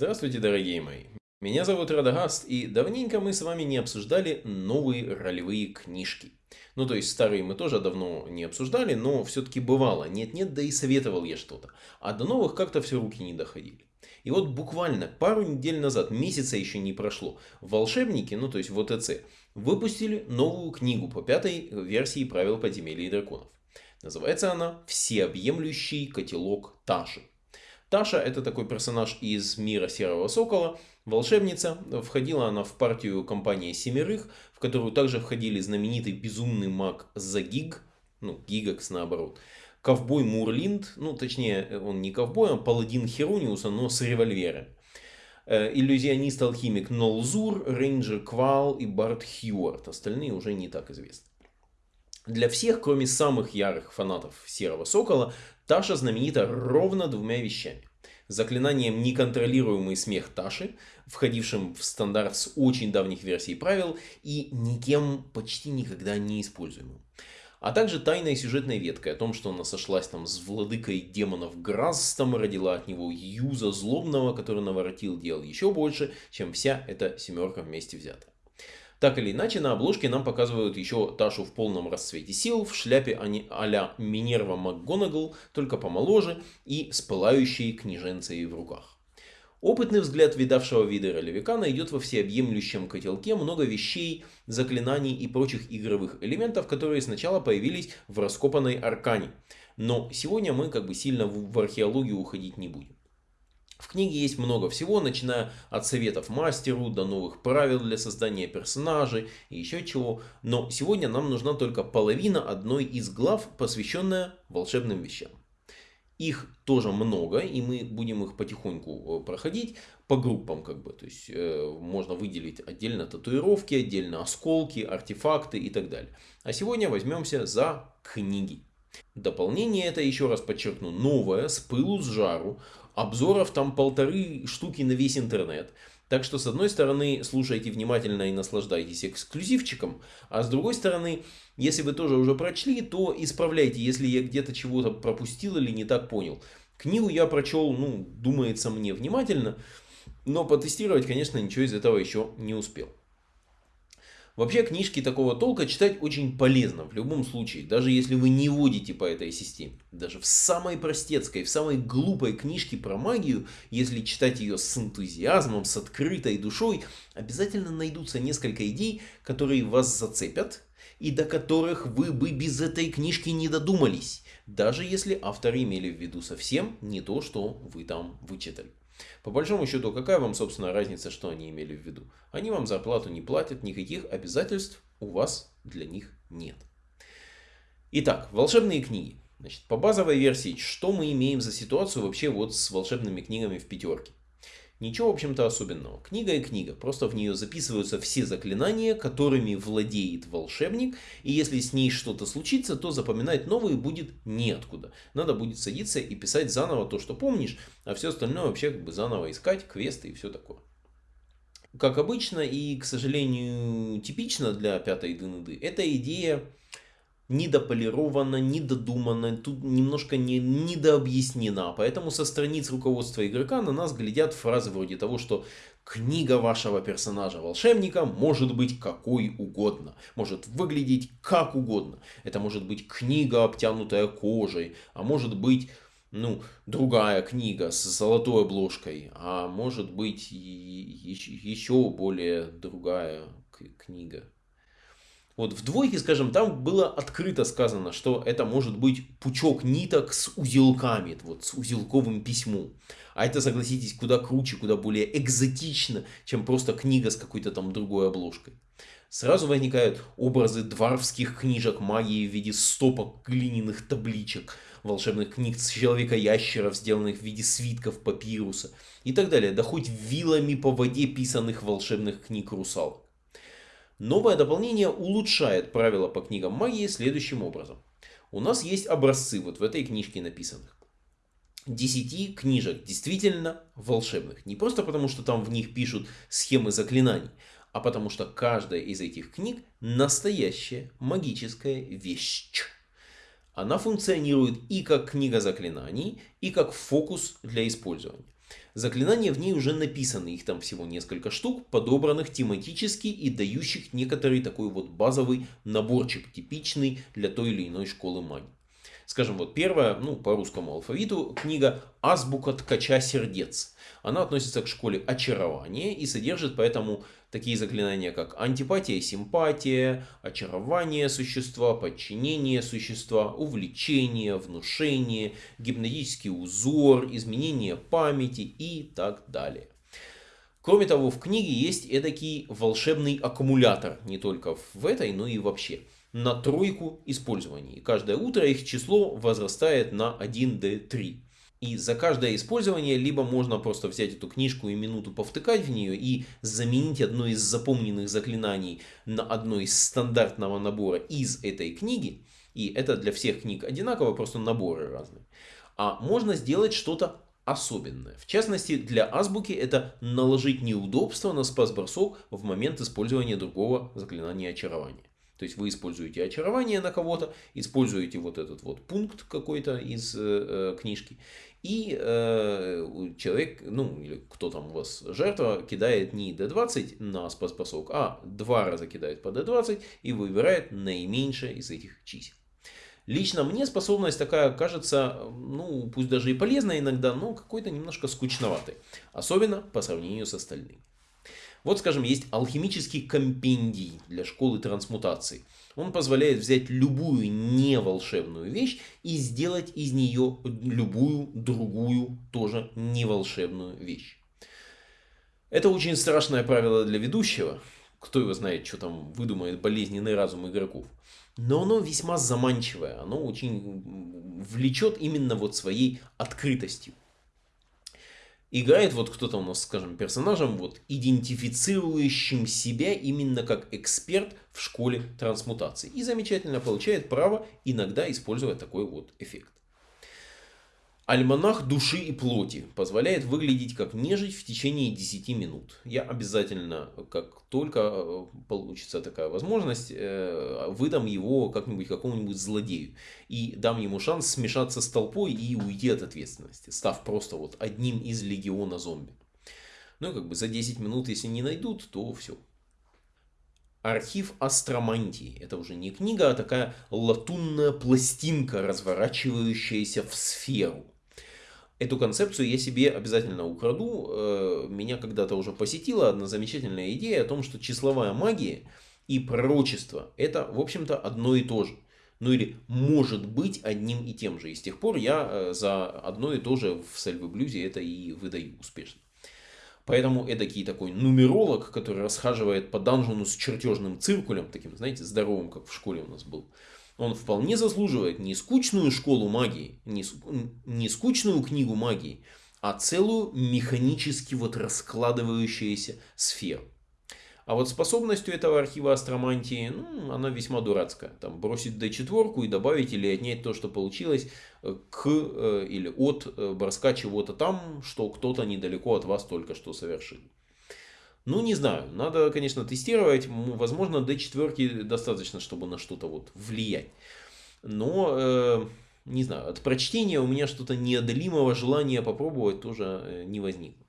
Здравствуйте, дорогие мои. Меня зовут Радагаст, и давненько мы с вами не обсуждали новые ролевые книжки. Ну, то есть старые мы тоже давно не обсуждали, но все-таки бывало. Нет-нет, да и советовал я что-то. А до новых как-то все руки не доходили. И вот буквально пару недель назад, месяца еще не прошло, волшебники, ну то есть ВТЦ, выпустили новую книгу по пятой версии правил подземелья и драконов. Называется она «Всеобъемлющий котелок Таши». Таша это такой персонаж из мира Серого Сокола, волшебница. Входила она в партию компании Семерых, в которую также входили знаменитый безумный маг Загиг, ну Гигакс наоборот, ковбой Мурлинд, ну точнее он не ковбой, а паладин Херониуса, но с револьвером. Э, иллюзионист-алхимик Нолзур, рейнджер Квал и Барт Хьюарт. Остальные уже не так известны. Для всех, кроме самых ярых фанатов Серого Сокола, Таша знаменита ровно двумя вещами. Заклинанием «Неконтролируемый смех Таши», входившим в стандарт с очень давних версий правил и никем почти никогда не используемым. А также тайной сюжетной веткой о том, что она сошлась там с владыкой демонов Грастом, родила от него Юза Злобного, который наворотил дел еще больше, чем вся эта семерка вместе взята. Так или иначе, на обложке нам показывают еще Ташу в полном расцвете сил, в шляпе а-ля Минерва МакГонагал, только помоложе и с пылающей княженцей в руках. Опытный взгляд видавшего вида ролевика найдет во всеобъемлющем котелке много вещей, заклинаний и прочих игровых элементов, которые сначала появились в раскопанной аркане. Но сегодня мы как бы сильно в археологию уходить не будем. В книге есть много всего, начиная от советов мастеру до новых правил для создания персонажей и еще чего. Но сегодня нам нужна только половина одной из глав, посвященная волшебным вещам. Их тоже много, и мы будем их потихоньку э, проходить по группам, как бы. То есть э, можно выделить отдельно татуировки, отдельно осколки, артефакты и так далее. А сегодня возьмемся за книги. Дополнение это, еще раз подчеркну, новое, с пылу с жару. Обзоров там полторы штуки на весь интернет. Так что, с одной стороны, слушайте внимательно и наслаждайтесь эксклюзивчиком, а с другой стороны, если вы тоже уже прочли, то исправляйте, если я где-то чего-то пропустил или не так понял. Книгу я прочел, ну, думается мне, внимательно, но потестировать, конечно, ничего из этого еще не успел. Вообще книжки такого толка читать очень полезно в любом случае, даже если вы не водите по этой системе. Даже в самой простецкой, в самой глупой книжке про магию, если читать ее с энтузиазмом, с открытой душой, обязательно найдутся несколько идей, которые вас зацепят и до которых вы бы без этой книжки не додумались, даже если авторы имели в виду совсем не то, что вы там вычитали. По большому счету, какая вам, собственно, разница, что они имели в виду? Они вам зарплату не платят, никаких обязательств у вас для них нет. Итак, волшебные книги. Значит, по базовой версии, что мы имеем за ситуацию вообще вот с волшебными книгами в пятерке? Ничего, в общем-то, особенного. Книга и книга. Просто в нее записываются все заклинания, которыми владеет волшебник. И если с ней что-то случится, то запоминать новые будет неоткуда. Надо будет садиться и писать заново то, что помнишь. А все остальное вообще как бы заново искать, квесты и все такое. Как обычно и, к сожалению, типично для пятой ДНД, эта идея недополирована, недодумана, тут немножко не, недообъяснена. Поэтому со страниц руководства игрока на нас глядят фразы вроде того, что книга вашего персонажа волшебника может быть какой угодно. Может выглядеть как угодно. Это может быть книга, обтянутая кожей, а может быть ну, другая книга с золотой обложкой, а может быть еще более другая книга. Вот в двойке, скажем, там было открыто сказано, что это может быть пучок ниток с узелками, вот с узелковым письмом. А это, согласитесь, куда круче, куда более экзотично, чем просто книга с какой-то там другой обложкой. Сразу возникают образы дворфских книжек магии в виде стопок глиняных табличек, волшебных книг с человека-ящеров, сделанных в виде свитков папируса и так далее, да хоть вилами по воде писанных волшебных книг русалок. Новое дополнение улучшает правила по книгам магии следующим образом. У нас есть образцы вот в этой книжке написанных. 10 книжек действительно волшебных. Не просто потому, что там в них пишут схемы заклинаний, а потому что каждая из этих книг настоящая магическая вещь. Она функционирует и как книга заклинаний, и как фокус для использования. Заклинания в ней уже написаны, их там всего несколько штук, подобранных тематически и дающих некоторый такой вот базовый наборчик, типичный для той или иной школы магии. Скажем, вот первая, ну, по русскому алфавиту, книга «Азбука ткача сердец». Она относится к школе очарования и содержит поэтому такие заклинания, как антипатия, симпатия, очарование существа, подчинение существа, увлечение, внушение, гипнотический узор, изменение памяти и так далее. Кроме того, в книге есть эдакий волшебный аккумулятор, не только в этой, но и вообще на тройку использований. И каждое утро их число возрастает на 1d3. И за каждое использование либо можно просто взять эту книжку и минуту повтыкать в нее и заменить одно из запомненных заклинаний на одно из стандартного набора из этой книги. И это для всех книг одинаково, просто наборы разные. А можно сделать что-то особенное. В частности, для азбуки это наложить неудобство на спас-бросок в момент использования другого заклинания очарования. То есть вы используете очарование на кого-то, используете вот этот вот пункт какой-то из э, э, книжки. И э, человек, ну или кто там у вас жертва, кидает не d20 на спас-бросок, а два раза кидает по d20 и выбирает наименьшее из этих чисел. Лично мне способность такая кажется, ну пусть даже и полезная иногда, но какой-то немножко скучноватой. Особенно по сравнению с остальными. Вот, скажем, есть алхимический компендий для школы трансмутации. Он позволяет взять любую неволшебную вещь и сделать из нее любую другую, тоже неволшебную вещь. Это очень страшное правило для ведущего. Кто его знает, что там выдумает болезненный разум игроков. Но оно весьма заманчивое. Оно очень влечет именно вот своей открытостью играет вот кто-то у нас, скажем, персонажем, вот, идентифицирующим себя именно как эксперт в школе трансмутации. И замечательно получает право иногда использовать такой вот эффект. Альманах души и плоти позволяет выглядеть как нежить в течение 10 минут. Я обязательно, как только э, получится такая возможность, э, выдам его как-нибудь какому-нибудь злодею. И дам ему шанс смешаться с толпой и уйти от ответственности, став просто вот одним из легиона зомби. Ну, как бы за 10 минут, если не найдут, то все. Архив астромантии. Это уже не книга, а такая латунная пластинка, разворачивающаяся в сферу. Эту концепцию я себе обязательно украду. Э, меня когда-то уже посетила одна замечательная идея о том, что числовая магия и пророчество это, в общем-то, одно и то же. Ну или может быть одним и тем же. И с тех пор я э, за одно и то же в Сальвы Блюзе это и выдаю успешно. Поэтому эдакий такой нумеролог, который расхаживает по данжону с чертежным циркулем, таким, знаете, здоровым, как в школе у нас был, он вполне заслуживает не скучную школу магии, не, скучную книгу магии, а целую механически вот раскладывающуюся сферу. А вот способностью этого архива астромантии, ну, она весьма дурацкая. Там бросить d4 и добавить или отнять то, что получилось э, к э, или от э, броска чего-то там, что кто-то недалеко от вас только что совершил. Ну, не знаю. Надо, конечно, тестировать. Возможно, D4 достаточно, чтобы на что-то вот влиять. Но, э, не знаю, от прочтения у меня что-то неодолимого желания попробовать тоже э, не возникло.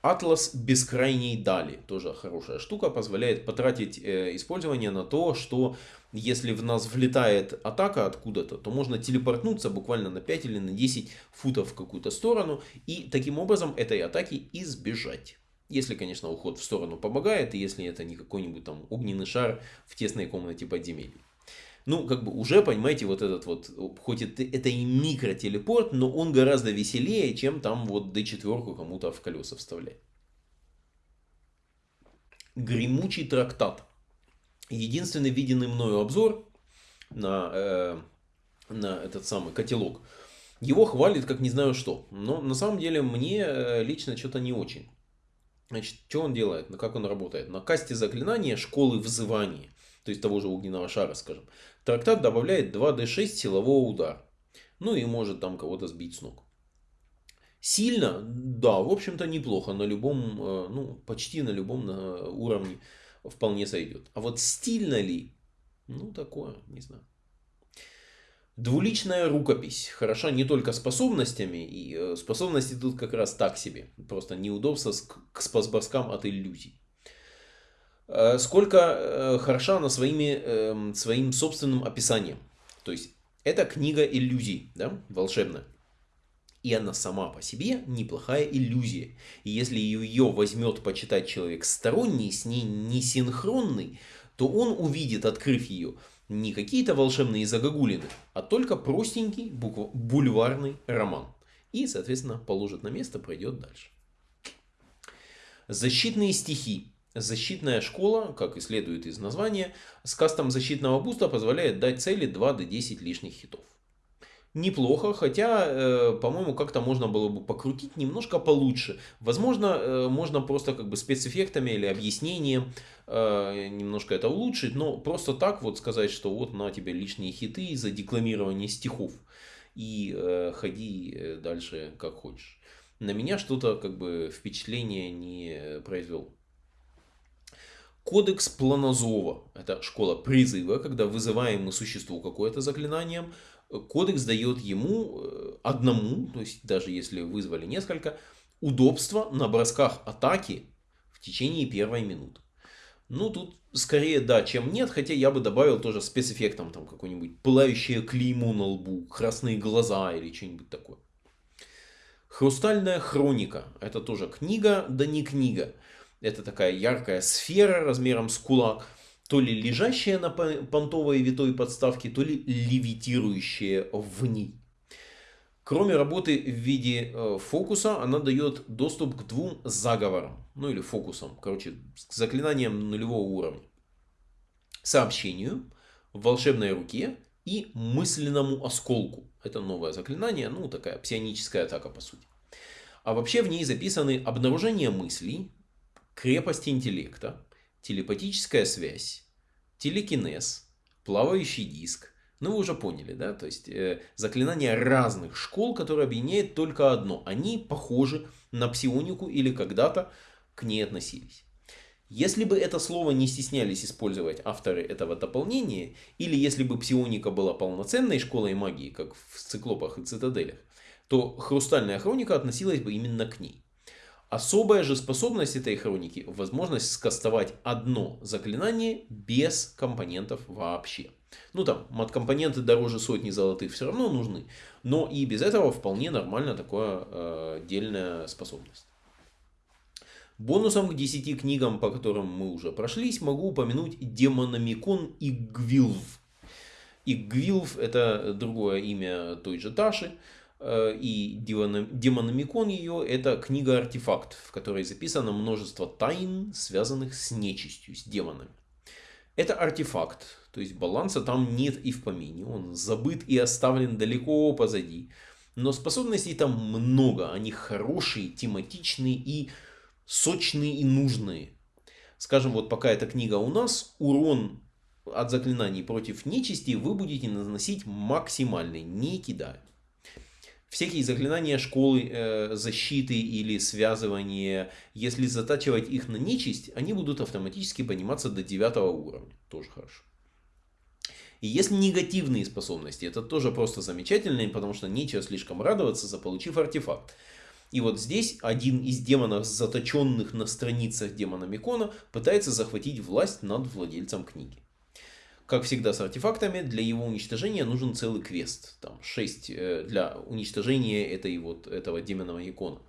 Атлас бескрайней дали. Тоже хорошая штука. Позволяет потратить э, использование на то, что если в нас влетает атака откуда-то, то можно телепортнуться буквально на 5 или на 10 футов в какую-то сторону. И таким образом этой атаки избежать. Если, конечно, уход в сторону помогает, и если это не какой-нибудь там огненный шар в тесной комнате подземелья. Ну, как бы уже, понимаете, вот этот вот, хоть это, это и микротелепорт, но он гораздо веселее, чем там вот D4 кому-то в колеса вставлять. Гремучий трактат. Единственный виденный мною обзор на, э, на этот самый котелок. Его хвалит как не знаю что. Но на самом деле мне э, лично что-то не очень. Значит, что он делает, как он работает? На касте заклинания школы взывания, то есть того же огненного шара, скажем, трактат добавляет 2d6 силового удара. Ну и может там кого-то сбить с ног. Сильно, да, в общем-то неплохо, на любом, э, ну почти на любом уровне вполне сойдет. А вот стильно ли? Ну такое, не знаю. Двуличная рукопись хороша не только способностями, и э, способности тут как раз так себе, просто неудобство к спасборскам от иллюзий. Э, сколько э, хороша она своими, эм, своим собственным описанием. То есть, это книга иллюзий, да, волшебная. И она сама по себе неплохая иллюзия. И если ее возьмет почитать человек сторонний, с ней не синхронный, то он увидит, открыв ее, не какие-то волшебные загогулины, а только простенький букв... бульварный роман. И, соответственно, положит на место, пройдет дальше. Защитные стихи. Защитная школа, как и следует из названия, с кастом защитного буста позволяет дать цели 2 до 10 лишних хитов неплохо, хотя, э, по-моему, как-то можно было бы покрутить немножко получше. Возможно, э, можно просто как бы спецэффектами или объяснением э, немножко это улучшить, но просто так вот сказать, что вот на тебе лишние хиты за декламирование стихов и э, ходи э, дальше как хочешь. На меня что-то как бы впечатление не произвел. Кодекс Планозова. Это школа призыва, когда вызываем мы существу какое-то заклинанием, кодекс дает ему э, одному, то есть даже если вызвали несколько, удобство на бросках атаки в течение первой минуты. Ну, тут скорее да, чем нет, хотя я бы добавил тоже спецэффектом, там какое-нибудь пылающее клеймо на лбу, красные глаза или что-нибудь такое. Хрустальная хроника. Это тоже книга, да не книга. Это такая яркая сфера размером с кулак, то ли лежащая на понтовой витой подставке, то ли левитирующая в ней. Кроме работы в виде э, фокуса, она дает доступ к двум заговорам, ну или фокусам, короче, к заклинаниям нулевого уровня. Сообщению, волшебной руке и мысленному осколку. Это новое заклинание, ну такая псионическая атака по сути. А вообще в ней записаны обнаружение мыслей, крепость интеллекта, телепатическая связь, телекинез, плавающий диск. Ну, вы уже поняли, да? То есть, э, заклинания разных школ, которые объединяет только одно. Они похожи на псионику или когда-то к ней относились. Если бы это слово не стеснялись использовать авторы этого дополнения, или если бы псионика была полноценной школой магии, как в циклопах и цитаделях, то хрустальная хроника относилась бы именно к ней. Особая же способность этой хроники – возможность скастовать одно заклинание без компонентов вообще. Ну там, мат-компоненты дороже сотни золотых все равно нужны, но и без этого вполне нормально такая э, отдельная способность. Бонусом к 10 книгам, по которым мы уже прошлись, могу упомянуть Демономикон и Гвилв. И Гвилв это другое имя той же Таши. Э, и Демономикон ее – это книга-артефакт, в которой записано множество тайн, связанных с нечистью, с демонами. Это артефакт, то есть баланса там нет и в помине, он забыт и оставлен далеко позади. Но способностей там много, они хорошие, тематичные и сочные и нужные. Скажем, вот пока эта книга у нас, урон от заклинаний против нечисти вы будете наносить максимальный, не кидая всякие заклинания школы э, защиты или связывания, если затачивать их на нечисть, они будут автоматически подниматься до 9 уровня. Тоже хорошо. И если негативные способности, это тоже просто замечательно, потому что нечего слишком радоваться, заполучив артефакт. И вот здесь один из демонов, заточенных на страницах демона Микона, пытается захватить власть над владельцем книги. Как всегда с артефактами, для его уничтожения нужен целый квест. Там 6 э, для уничтожения этой вот, этого демонового икона.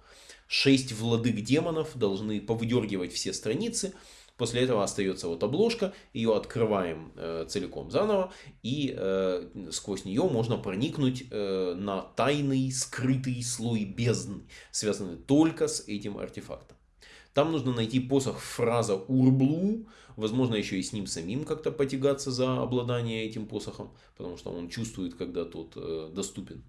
6 владык демонов должны повыдергивать все страницы. После этого остается вот обложка, ее открываем э, целиком заново, и э, сквозь нее можно проникнуть э, на тайный, скрытый слой бездны, связанный только с этим артефактом. Там нужно найти посох фраза Урблу, возможно еще и с ним самим как-то потягаться за обладание этим посохом, потому что он чувствует, когда тот э, доступен.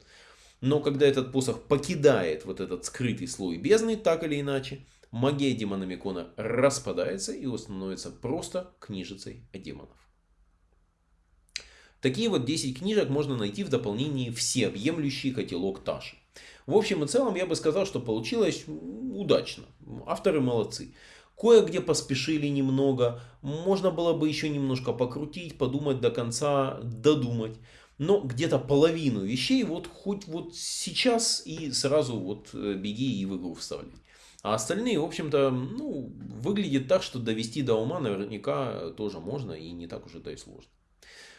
Но когда этот посох покидает вот этот скрытый слой бездны, так или иначе, магия демономикона распадается и становится просто книжицей о демонов. Такие вот 10 книжек можно найти в дополнении всеобъемлющий котелок Таши. В общем и целом я бы сказал, что получилось удачно. Авторы молодцы. Кое-где поспешили немного. Можно было бы еще немножко покрутить, подумать до конца, додумать. но где-то половину вещей вот хоть вот сейчас и сразу вот э, беги и в игру вставляй. А остальные, в общем-то, ну, выглядит так, что довести до ума наверняка тоже можно и не так уж это и сложно.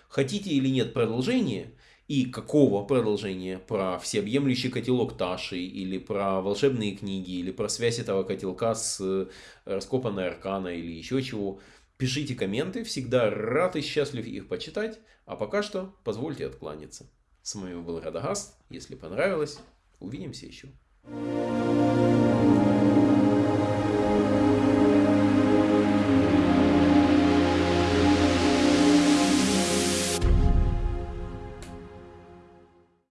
Хотите или нет продолжение, и какого продолжения, про всеобъемлющий котелок Таши, или про волшебные книги, или про связь этого котелка с э, раскопанной аркана, или еще чего, пишите комменты, всегда рад и счастлив их почитать, а пока что позвольте откланяться. С вами был Радагаст, если понравилось, увидимся еще. Thank you.